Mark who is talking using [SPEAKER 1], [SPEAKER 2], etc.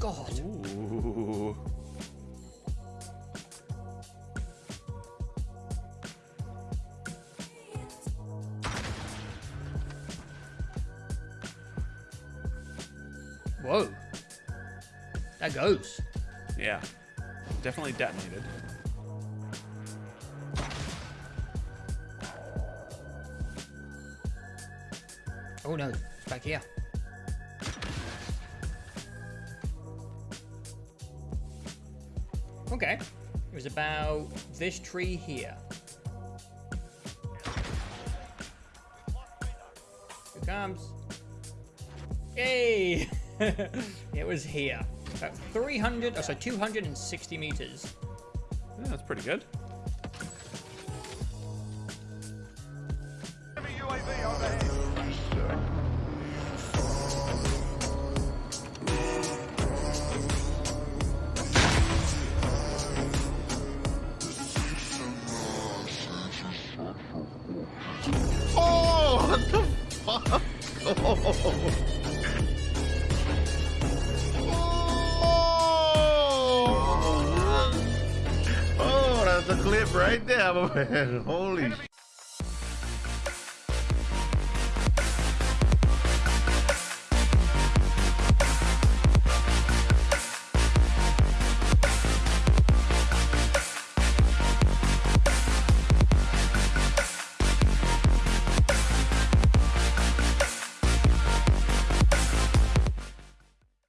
[SPEAKER 1] God. Ooh. Whoa. That goes.
[SPEAKER 2] Yeah. Definitely detonated.
[SPEAKER 1] Oh no, it's back here. Okay. It was about this tree here. Here comes. Yay! it was here. About 300, oh, sorry, 260 meters.
[SPEAKER 2] Yeah, that's pretty good.
[SPEAKER 3] Oh, oh that's a clip right there, man. Holy